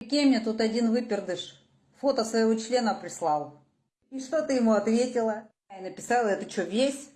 Кем мне тут один выпердыш фото своего члена прислал. И что ты ему ответила? Я написала, это что, весь?